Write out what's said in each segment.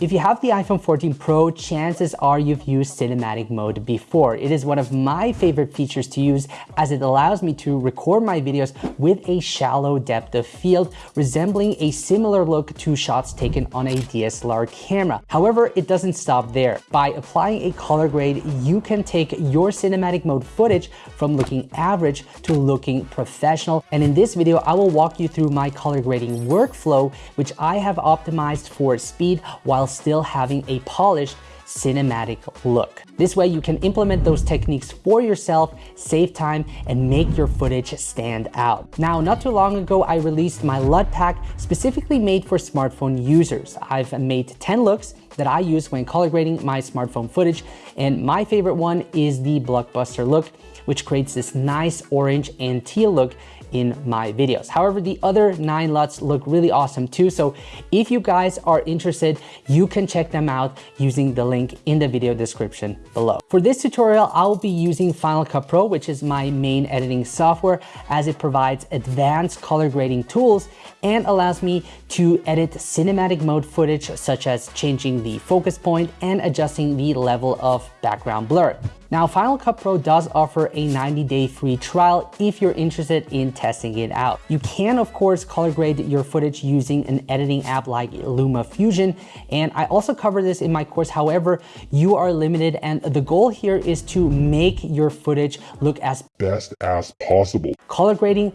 If you have the iPhone 14 Pro, chances are you've used cinematic mode before. It is one of my favorite features to use as it allows me to record my videos with a shallow depth of field, resembling a similar look to shots taken on a DSLR camera. However, it doesn't stop there. By applying a color grade, you can take your cinematic mode footage from looking average to looking professional. And in this video, I will walk you through my color grading workflow, which I have optimized for speed while still having a polished cinematic look. This way you can implement those techniques for yourself, save time, and make your footage stand out. Now, not too long ago, I released my LUT pack specifically made for smartphone users. I've made 10 looks that I use when color grading my smartphone footage, and my favorite one is the Blockbuster look, which creates this nice orange and teal look in my videos. However, the other nine LUTs look really awesome too. So if you guys are interested, you can check them out using the link in the video description below. For this tutorial, I will be using Final Cut Pro, which is my main editing software as it provides advanced color grading tools and allows me to edit cinematic mode footage such as changing the focus point and adjusting the level of background blur. Now, Final Cut Pro does offer a 90-day free trial if you're interested in testing it out. You can, of course, color grade your footage using an editing app like LumaFusion, and I also cover this in my course. However, you are limited, and the goal here is to make your footage look as best as possible. Color grading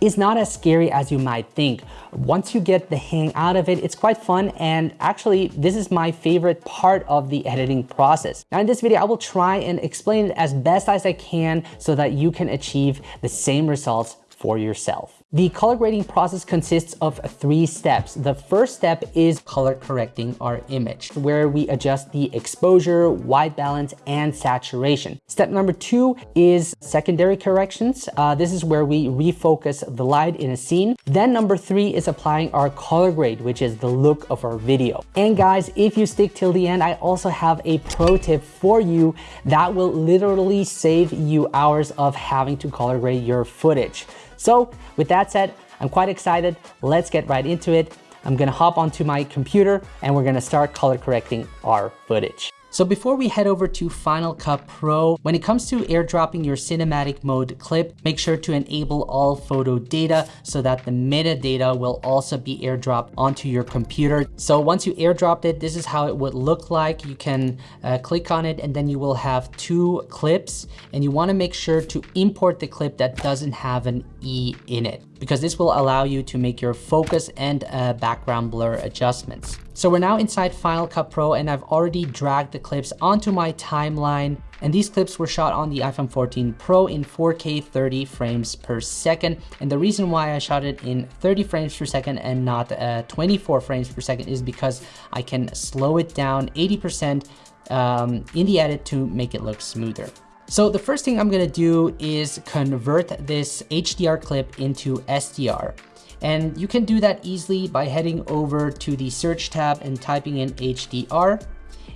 is not as scary as you might think. Once you get the hang out of it, it's quite fun and actually this is my favorite part of the editing process. Now in this video, I will try and explain it as best as I can so that you can achieve the same results for yourself. The color grading process consists of three steps. The first step is color correcting our image, where we adjust the exposure, white balance, and saturation. Step number two is secondary corrections. Uh, this is where we refocus the light in a scene. Then number three is applying our color grade, which is the look of our video. And guys, if you stick till the end, I also have a pro tip for you that will literally save you hours of having to color grade your footage. So with that said, I'm quite excited. Let's get right into it. I'm gonna hop onto my computer and we're gonna start color correcting our footage. So before we head over to Final Cut Pro, when it comes to airdropping your cinematic mode clip, make sure to enable all photo data so that the metadata will also be airdropped onto your computer. So once you airdropped it, this is how it would look like. You can uh, click on it and then you will have two clips and you wanna make sure to import the clip that doesn't have an E in it because this will allow you to make your focus and uh, background blur adjustments. So we're now inside Final Cut Pro and I've already dragged the clips onto my timeline. And these clips were shot on the iPhone 14 Pro in 4K 30 frames per second. And the reason why I shot it in 30 frames per second and not uh, 24 frames per second is because I can slow it down 80% um, in the edit to make it look smoother. So the first thing I'm gonna do is convert this HDR clip into SDR. And you can do that easily by heading over to the search tab and typing in HDR.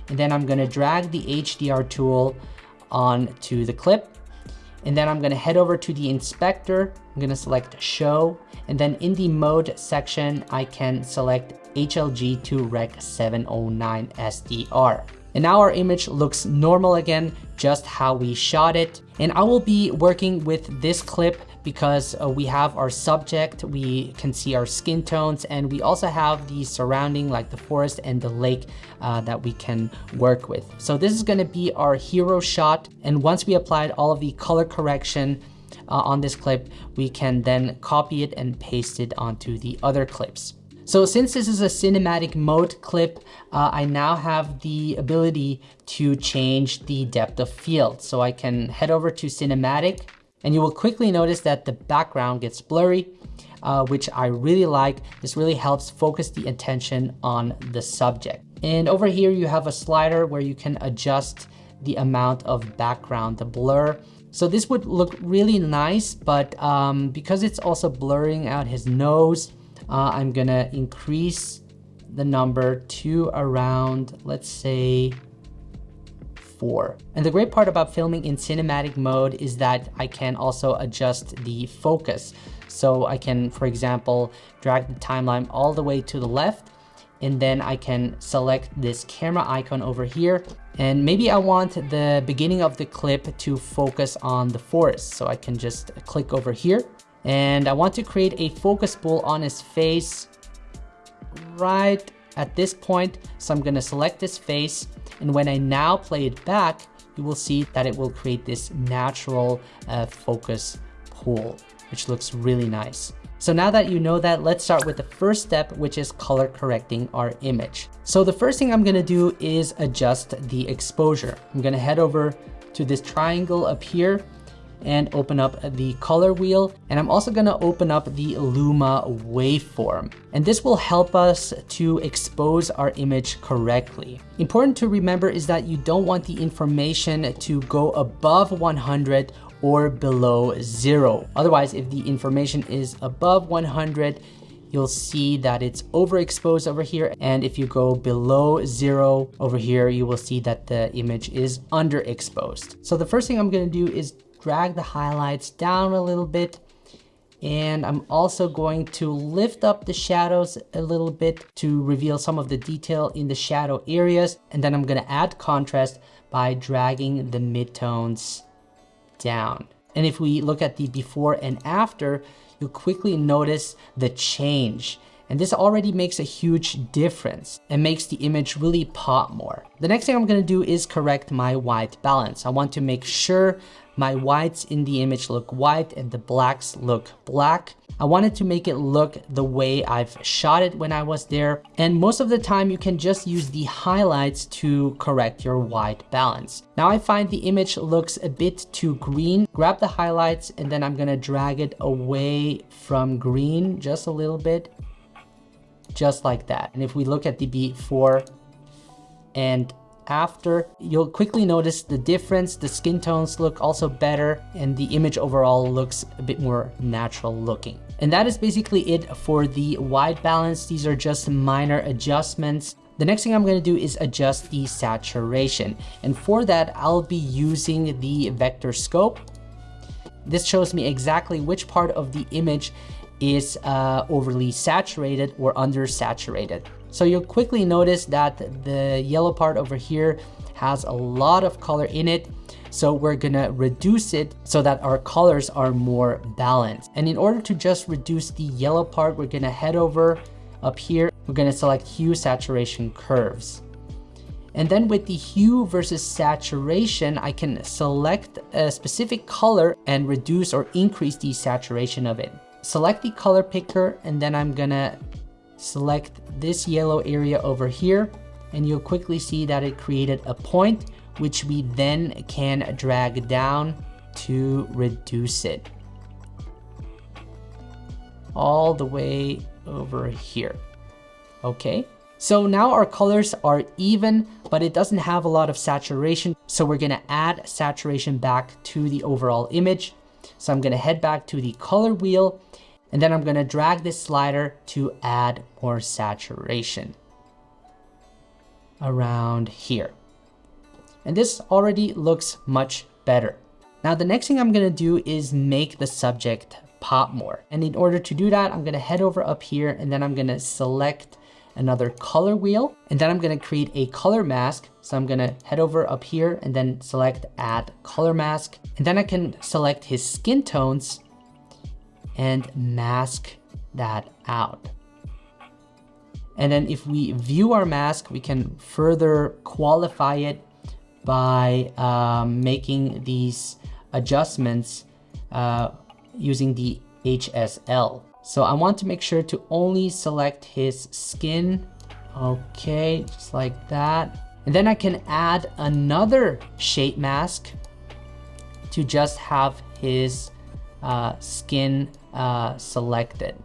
And then I'm gonna drag the HDR tool onto the clip. And then I'm gonna head over to the inspector. I'm gonna select show. And then in the mode section, I can select HLG to Rec 709 SDR. And now our image looks normal again, just how we shot it. And I will be working with this clip because uh, we have our subject, we can see our skin tones, and we also have the surrounding like the forest and the lake uh, that we can work with. So this is gonna be our hero shot. And once we applied all of the color correction uh, on this clip, we can then copy it and paste it onto the other clips. So since this is a cinematic mode clip, uh, I now have the ability to change the depth of field. So I can head over to cinematic and you will quickly notice that the background gets blurry, uh, which I really like. This really helps focus the attention on the subject. And over here you have a slider where you can adjust the amount of background, the blur. So this would look really nice, but um, because it's also blurring out his nose, uh, I'm gonna increase the number to around, let's say, And the great part about filming in cinematic mode is that I can also adjust the focus. So I can, for example, drag the timeline all the way to the left and then I can select this camera icon over here. And maybe I want the beginning of the clip to focus on the forest. So I can just click over here and I want to create a focus pull on his face right at this point. So I'm gonna select this face and when I now play it back, you will see that it will create this natural uh, focus pull, which looks really nice. So now that you know that, let's start with the first step, which is color correcting our image. So the first thing I'm gonna do is adjust the exposure. I'm gonna head over to this triangle up here and open up the color wheel. And I'm also gonna open up the Luma waveform. And this will help us to expose our image correctly. Important to remember is that you don't want the information to go above 100 or below zero. Otherwise, if the information is above 100, you'll see that it's overexposed over here. And if you go below zero over here, you will see that the image is underexposed. So the first thing I'm gonna do is drag the highlights down a little bit. And I'm also going to lift up the shadows a little bit to reveal some of the detail in the shadow areas. And then I'm gonna add contrast by dragging the midtones down. And if we look at the before and after, you'll quickly notice the change. And this already makes a huge difference and makes the image really pop more. The next thing I'm gonna do is correct my white balance. I want to make sure my whites in the image look white and the blacks look black. I wanted to make it look the way I've shot it when I was there. And most of the time you can just use the highlights to correct your white balance. Now I find the image looks a bit too green. Grab the highlights and then I'm gonna drag it away from green just a little bit. Just like that. And if we look at the before and after, you'll quickly notice the difference. The skin tones look also better and the image overall looks a bit more natural looking. And that is basically it for the white balance. These are just minor adjustments. The next thing I'm gonna do is adjust the saturation. And for that, I'll be using the vector scope. This shows me exactly which part of the image is uh, overly saturated or undersaturated. So you'll quickly notice that the yellow part over here has a lot of color in it. So we're gonna reduce it so that our colors are more balanced. And in order to just reduce the yellow part, we're gonna head over up here. We're gonna select hue saturation curves. And then with the hue versus saturation, I can select a specific color and reduce or increase the saturation of it. Select the color picker and then I'm gonna select this yellow area over here and you'll quickly see that it created a point which we then can drag down to reduce it all the way over here. Okay, so now our colors are even, but it doesn't have a lot of saturation. So we're gonna add saturation back to the overall image. So I'm gonna head back to the color wheel and then I'm gonna drag this slider to add more saturation around here. And this already looks much better. Now the next thing I'm gonna do is make the subject pop more. And in order to do that, I'm gonna head over up here and then I'm gonna select another color wheel and then I'm gonna create a color mask. So I'm gonna head over up here and then select add color mask. And then I can select his skin tones and mask that out. And then if we view our mask, we can further qualify it by um, making these adjustments uh, using the HSL. So I want to make sure to only select his skin. Okay, just like that. And then I can add another shape mask to just have his uh, skin uh, selected.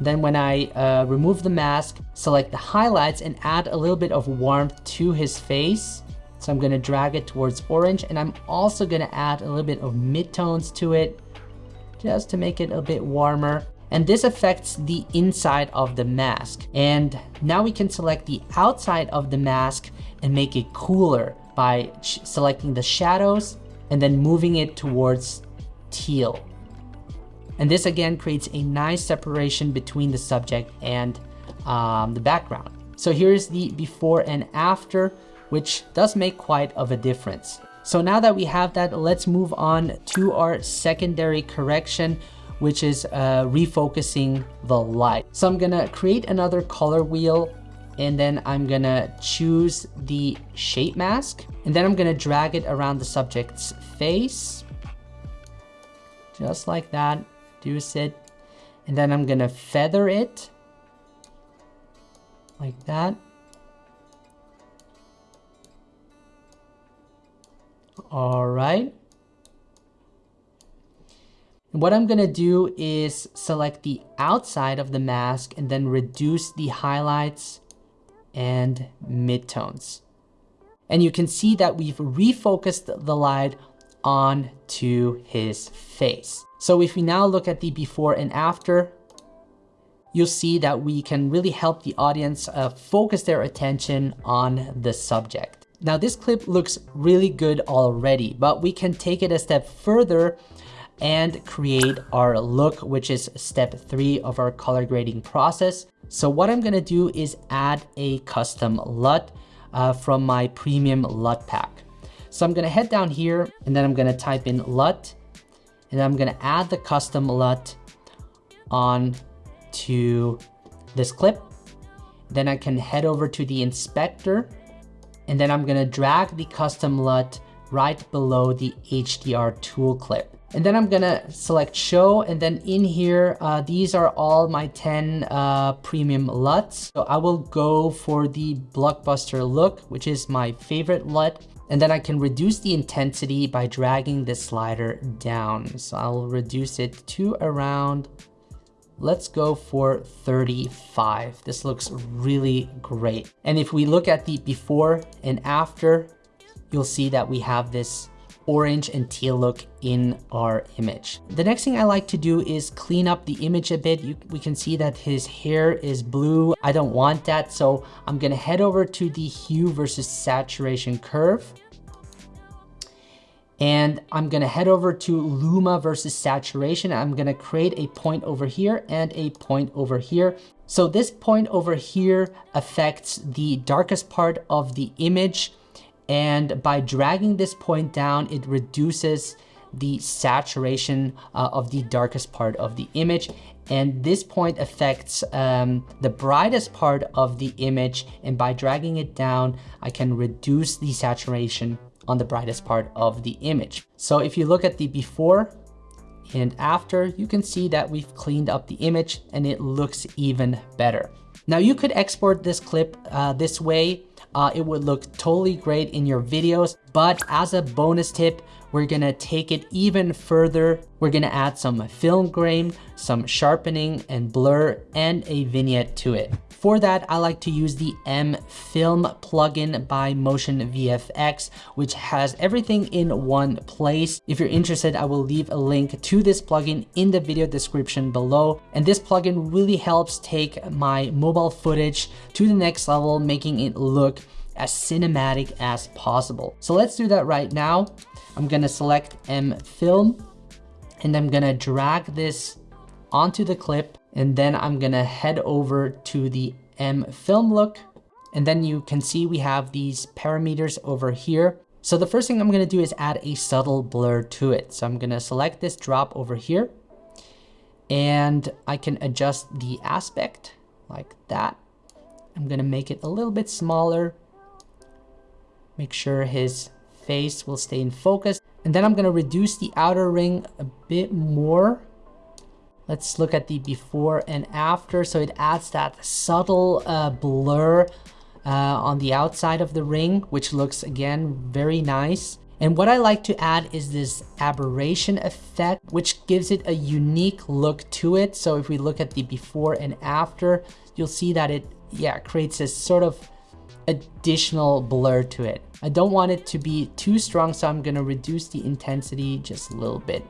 Then when I uh, remove the mask, select the highlights and add a little bit of warmth to his face. So I'm gonna drag it towards orange and I'm also gonna add a little bit of midtones to it just to make it a bit warmer. And this affects the inside of the mask. And now we can select the outside of the mask and make it cooler by selecting the shadows and then moving it towards teal. And this again creates a nice separation between the subject and um, the background. So here's the before and after, which does make quite of a difference. So now that we have that, let's move on to our secondary correction, which is uh, refocusing the light. So I'm gonna create another color wheel and then I'm gonna choose the shape mask and then I'm gonna drag it around the subject's face. Just like that, do it. And then I'm gonna feather it like that. All right. What I'm gonna do is select the outside of the mask and then reduce the highlights and midtones. And you can see that we've refocused the light on to his face. So if we now look at the before and after, you'll see that we can really help the audience uh, focus their attention on the subject. Now this clip looks really good already, but we can take it a step further and create our look, which is step three of our color grading process. So what I'm gonna do is add a custom LUT uh, from my premium LUT pack. So I'm gonna head down here and then I'm gonna type in LUT and I'm gonna add the custom LUT on to this clip. Then I can head over to the inspector and then I'm gonna drag the custom LUT right below the HDR tool clip. And then I'm gonna select show and then in here, uh, these are all my 10 uh, premium LUTs. So I will go for the blockbuster look, which is my favorite LUT. And then I can reduce the intensity by dragging the slider down. So I'll reduce it to around Let's go for 35. This looks really great. And if we look at the before and after, you'll see that we have this orange and teal look in our image. The next thing I like to do is clean up the image a bit. You, we can see that his hair is blue. I don't want that, so I'm gonna head over to the hue versus saturation curve and I'm gonna head over to Luma versus saturation. I'm gonna create a point over here and a point over here. So this point over here affects the darkest part of the image. And by dragging this point down, it reduces the saturation uh, of the darkest part of the image. And this point affects um, the brightest part of the image. And by dragging it down, I can reduce the saturation on the brightest part of the image. So if you look at the before and after, you can see that we've cleaned up the image and it looks even better. Now you could export this clip uh, this way. Uh, it would look totally great in your videos, but as a bonus tip, we're gonna take it even further. We're gonna add some film grain, some sharpening and blur, and a vignette to it. For that, I like to use the M Film plugin by Motion VFX, which has everything in one place. If you're interested, I will leave a link to this plugin in the video description below. And this plugin really helps take my mobile footage to the next level, making it look as cinematic as possible. So let's do that right now. I'm gonna select M Film and I'm gonna drag this onto the clip and then I'm gonna head over to the M film look. And then you can see we have these parameters over here. So the first thing I'm gonna do is add a subtle blur to it. So I'm gonna select this drop over here and I can adjust the aspect like that. I'm gonna make it a little bit smaller. Make sure his face will stay in focus. And then I'm gonna reduce the outer ring a bit more Let's look at the before and after. So it adds that subtle uh, blur uh, on the outside of the ring, which looks again, very nice. And what I like to add is this aberration effect, which gives it a unique look to it. So if we look at the before and after, you'll see that it, yeah, creates this sort of additional blur to it. I don't want it to be too strong, so I'm gonna reduce the intensity just a little bit.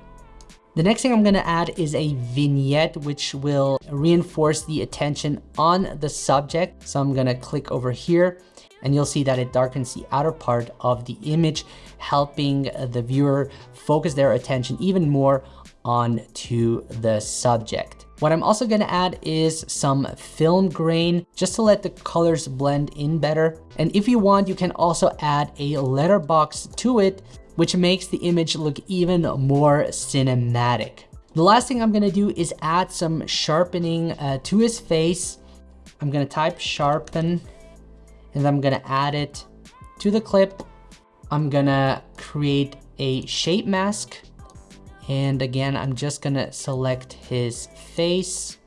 The next thing I'm gonna add is a vignette, which will reinforce the attention on the subject. So I'm gonna click over here and you'll see that it darkens the outer part of the image, helping the viewer focus their attention even more onto the subject. What I'm also gonna add is some film grain just to let the colors blend in better. And if you want, you can also add a letterbox to it, which makes the image look even more cinematic. The last thing I'm gonna do is add some sharpening uh, to his face. I'm gonna type sharpen and I'm gonna add it to the clip. I'm gonna create a shape mask. And again, I'm just gonna select his face.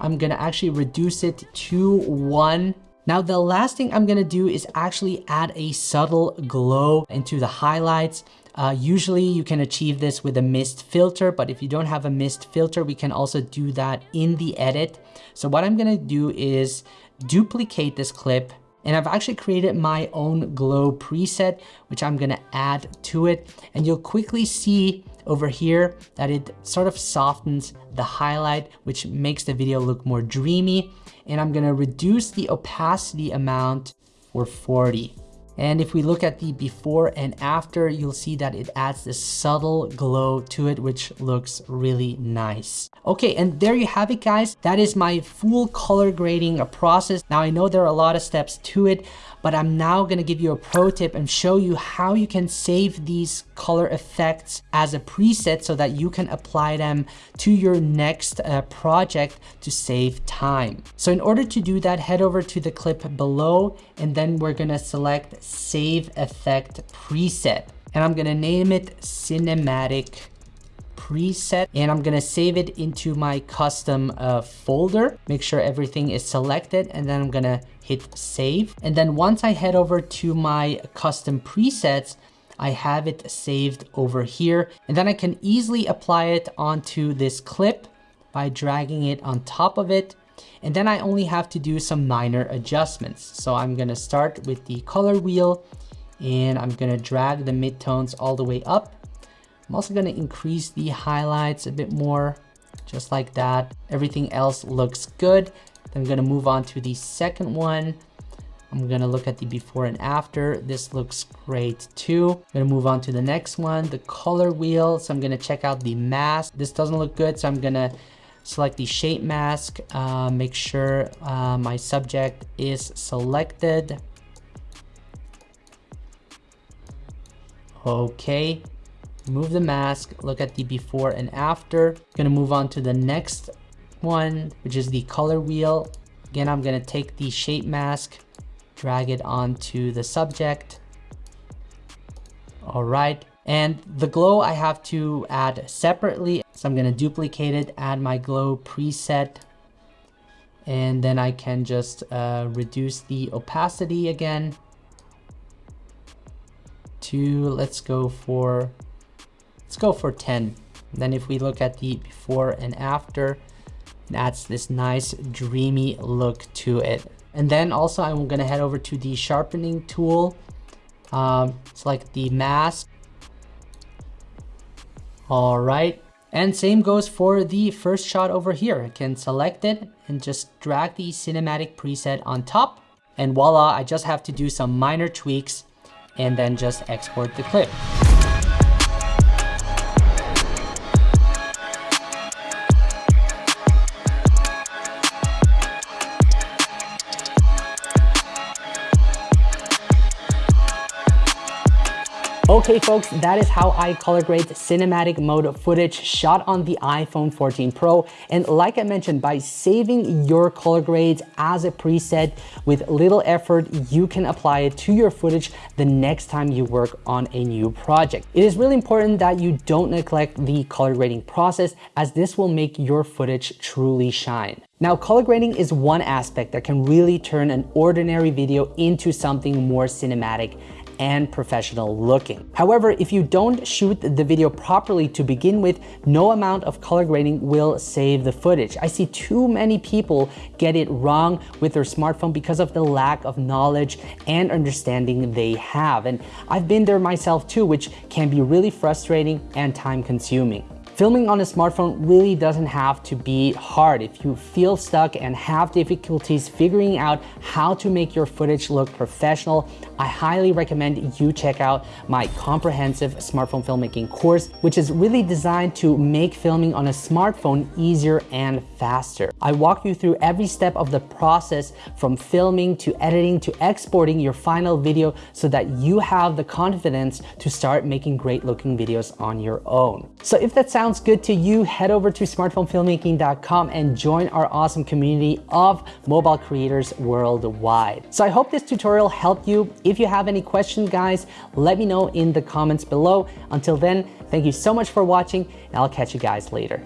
I'm gonna actually reduce it to one. Now the last thing I'm gonna do is actually add a subtle glow into the highlights. Uh, usually you can achieve this with a mist filter, but if you don't have a mist filter, we can also do that in the edit. So what I'm gonna do is duplicate this clip and I've actually created my own glow preset, which I'm gonna add to it. And you'll quickly see over here that it sort of softens the highlight, which makes the video look more dreamy. And I'm gonna reduce the opacity amount for 40. And if we look at the before and after, you'll see that it adds this subtle glow to it, which looks really nice. Okay, and there you have it, guys. That is my full color grading process. Now, I know there are a lot of steps to it, but I'm now gonna give you a pro tip and show you how you can save these color effects as a preset so that you can apply them to your next uh, project to save time. So in order to do that, head over to the clip below and then we're gonna select save effect preset and I'm gonna name it cinematic preset and I'm gonna save it into my custom uh, folder. Make sure everything is selected and then I'm gonna hit save. And then once I head over to my custom presets, I have it saved over here. And then I can easily apply it onto this clip by dragging it on top of it. And then I only have to do some minor adjustments. So I'm gonna start with the color wheel and I'm gonna drag the midtones all the way up. I'm also gonna increase the highlights a bit more, just like that. Everything else looks good. Then I'm gonna move on to the second one. I'm gonna look at the before and after. This looks great too. I'm gonna move on to the next one, the color wheel. So I'm gonna check out the mask. This doesn't look good, so I'm gonna select the shape mask, uh, make sure uh, my subject is selected. Okay, move the mask, look at the before and after. Gonna move on to the next one, which is the color wheel. Again, I'm gonna take the shape mask, drag it onto the subject. All right, and the glow I have to add separately. So I'm gonna duplicate it, add my glow preset, and then I can just uh, reduce the opacity again to, let's go for, let's go for 10. then if we look at the before and after, that's this nice dreamy look to it. And then also I'm gonna head over to the sharpening tool, um, like the mask. All right, and same goes for the first shot over here. I can select it and just drag the cinematic preset on top. And voila, I just have to do some minor tweaks and then just export the clip. Okay folks, that is how I color grade cinematic mode footage shot on the iPhone 14 Pro. And like I mentioned, by saving your color grades as a preset with little effort, you can apply it to your footage the next time you work on a new project. It is really important that you don't neglect the color grading process as this will make your footage truly shine. Now, color grading is one aspect that can really turn an ordinary video into something more cinematic and professional looking. However, if you don't shoot the video properly to begin with, no amount of color grading will save the footage. I see too many people get it wrong with their smartphone because of the lack of knowledge and understanding they have. And I've been there myself too, which can be really frustrating and time consuming. Filming on a smartphone really doesn't have to be hard. If you feel stuck and have difficulties figuring out how to make your footage look professional, I highly recommend you check out my comprehensive smartphone filmmaking course, which is really designed to make filming on a smartphone easier and faster. I walk you through every step of the process from filming to editing to exporting your final video so that you have the confidence to start making great looking videos on your own. So if that sounds sounds good to you, head over to smartphonefilmmaking.com and join our awesome community of mobile creators worldwide. So I hope this tutorial helped you. If you have any questions, guys, let me know in the comments below. Until then, thank you so much for watching and I'll catch you guys later.